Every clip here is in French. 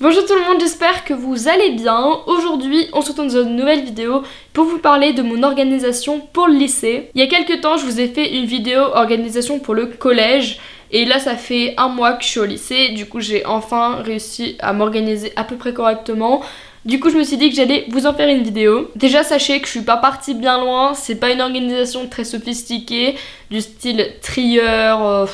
Bonjour tout le monde, j'espère que vous allez bien. Aujourd'hui, on se retrouve dans une nouvelle vidéo pour vous parler de mon organisation pour le lycée. Il y a quelques temps, je vous ai fait une vidéo organisation pour le collège. Et là, ça fait un mois que je suis au lycée. Du coup, j'ai enfin réussi à m'organiser à peu près correctement. Du coup, je me suis dit que j'allais vous en faire une vidéo. Déjà, sachez que je suis pas partie bien loin. C'est pas une organisation très sophistiquée, du style trieur... Euh,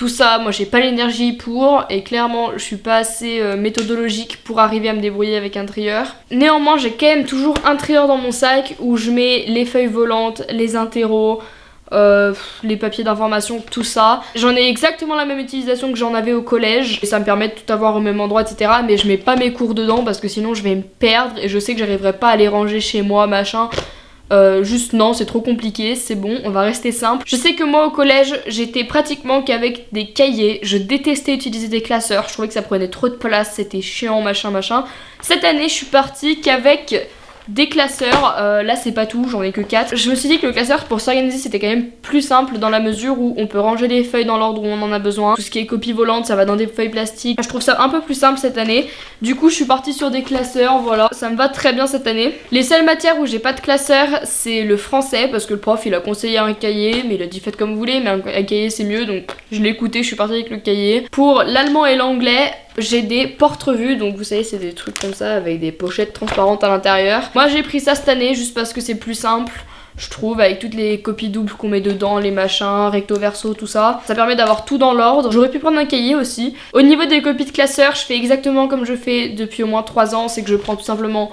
tout ça, moi j'ai pas l'énergie pour et clairement je suis pas assez euh, méthodologique pour arriver à me débrouiller avec un trieur. Néanmoins j'ai quand même toujours un trieur dans mon sac où je mets les feuilles volantes, les interros, euh, les papiers d'information, tout ça. J'en ai exactement la même utilisation que j'en avais au collège et ça me permet de tout avoir au même endroit etc. Mais je mets pas mes cours dedans parce que sinon je vais me perdre et je sais que j'arriverai pas à les ranger chez moi machin. Euh, juste non, c'est trop compliqué, c'est bon, on va rester simple. Je sais que moi au collège, j'étais pratiquement qu'avec des cahiers. Je détestais utiliser des classeurs, je trouvais que ça prenait trop de place, c'était chiant, machin, machin. Cette année, je suis partie qu'avec des classeurs, euh, là c'est pas tout, j'en ai que 4. Je me suis dit que le classeur pour s'organiser c'était quand même plus simple dans la mesure où on peut ranger les feuilles dans l'ordre où on en a besoin. Tout ce qui est copie volante ça va dans des feuilles plastiques. Je trouve ça un peu plus simple cette année. Du coup je suis partie sur des classeurs, voilà, ça me va très bien cette année. Les seules matières où j'ai pas de classeur c'est le français parce que le prof il a conseillé un cahier mais il a dit faites comme vous voulez mais un, cahier c'est mieux donc je l'ai écouté, je suis partie avec le cahier. Pour l'allemand et l'anglais j'ai des porte-revues, donc vous savez c'est des trucs comme ça avec des pochettes transparentes à l'intérieur. Moi j'ai pris ça cette année juste parce que c'est plus simple je trouve, avec toutes les copies doubles qu'on met dedans, les machins, recto verso, tout ça. Ça permet d'avoir tout dans l'ordre. J'aurais pu prendre un cahier aussi. Au niveau des copies de classeurs, je fais exactement comme je fais depuis au moins 3 ans, c'est que je prends tout simplement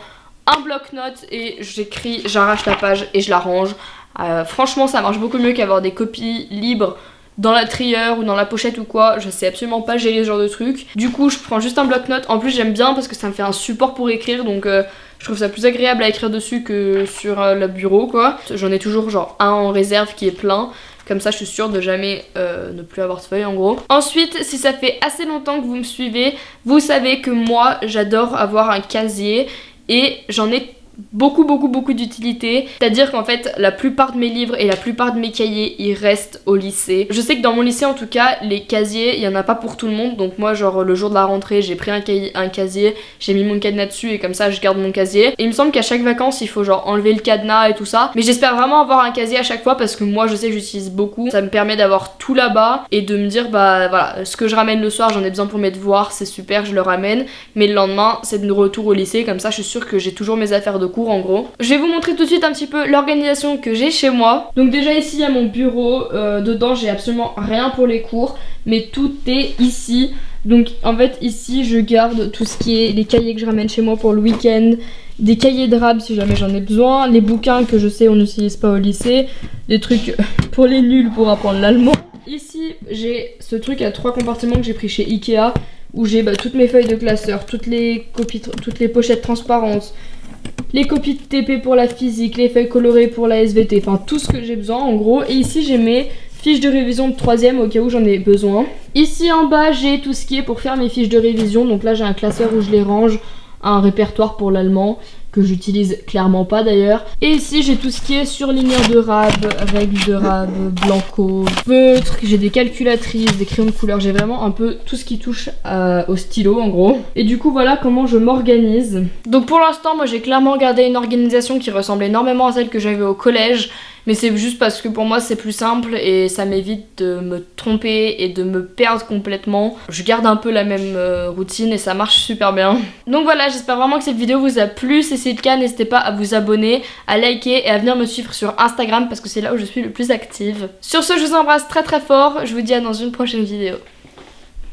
un bloc-notes et j'écris, j'arrache la page et je la range. Euh, franchement, ça marche beaucoup mieux qu'avoir des copies libres dans la trieur ou dans la pochette ou quoi, je sais absolument pas gérer ce genre de truc. Du coup, je prends juste un bloc-notes. En plus, j'aime bien parce que ça me fait un support pour écrire, donc euh, je trouve ça plus agréable à écrire dessus que sur euh, le bureau, quoi. J'en ai toujours genre un en réserve qui est plein. Comme ça, je suis sûre de jamais euh, ne plus avoir de feuilles en gros. Ensuite, si ça fait assez longtemps que vous me suivez, vous savez que moi, j'adore avoir un casier et j'en ai beaucoup beaucoup beaucoup d'utilité. C'est à dire qu'en fait la plupart de mes livres et la plupart de mes cahiers ils restent au lycée. Je sais que dans mon lycée en tout cas les casiers il y en a pas pour tout le monde. Donc moi genre le jour de la rentrée j'ai pris un, un casier j'ai mis mon cadenas dessus et comme ça je garde mon casier. Et il me semble qu'à chaque vacances il faut genre enlever le cadenas et tout ça. Mais j'espère vraiment avoir un casier à chaque fois parce que moi je sais que j'utilise beaucoup. Ça me permet d'avoir tout là-bas et de me dire bah voilà ce que je ramène le soir j'en ai besoin pour mes devoirs c'est super je le ramène. Mais le lendemain c'est de retour au lycée. Comme ça je suis sûre que j'ai toujours mes affaires de cours en gros. Je vais vous montrer tout de suite un petit peu l'organisation que j'ai chez moi. Donc déjà ici il y a mon bureau, euh, dedans j'ai absolument rien pour les cours, mais tout est ici. Donc en fait ici je garde tout ce qui est les cahiers que je ramène chez moi pour le week-end, des cahiers de rab si jamais j'en ai besoin, les bouquins que je sais on n'utilise pas au lycée, des trucs pour les nuls pour apprendre l'allemand. Ici j'ai ce truc à trois compartiments que j'ai pris chez Ikea où j'ai bah, toutes mes feuilles de classeur, toutes les toutes les pochettes transparentes, les copies de TP pour la physique, les feuilles colorées pour la SVT, enfin tout ce que j'ai besoin en gros. Et ici j'ai mes fiches de révision de troisième au cas où j'en ai besoin. Ici en bas j'ai tout ce qui est pour faire mes fiches de révision, donc là j'ai un classeur où je les range, un répertoire pour l'allemand que j'utilise clairement pas d'ailleurs. Et ici j'ai tout ce qui est surligneur de rab, règles de rab, blanco, feutre, j'ai des calculatrices, des crayons de couleur, j'ai vraiment un peu tout ce qui touche euh, au stylo en gros. Et du coup voilà comment je m'organise. Donc pour l'instant moi j'ai clairement gardé une organisation qui ressemble énormément à celle que j'avais au collège. Mais c'est juste parce que pour moi c'est plus simple et ça m'évite de me tromper et de me perdre complètement. Je garde un peu la même euh, routine et ça marche super bien. Donc voilà, j'espère vraiment que cette vidéo vous a plu. Si c'est le cas, n'hésitez pas à vous abonner, à liker et à venir me suivre sur Instagram parce que c'est là où je suis le plus active. Sur ce, je vous embrasse très très fort. Je vous dis à dans une prochaine vidéo.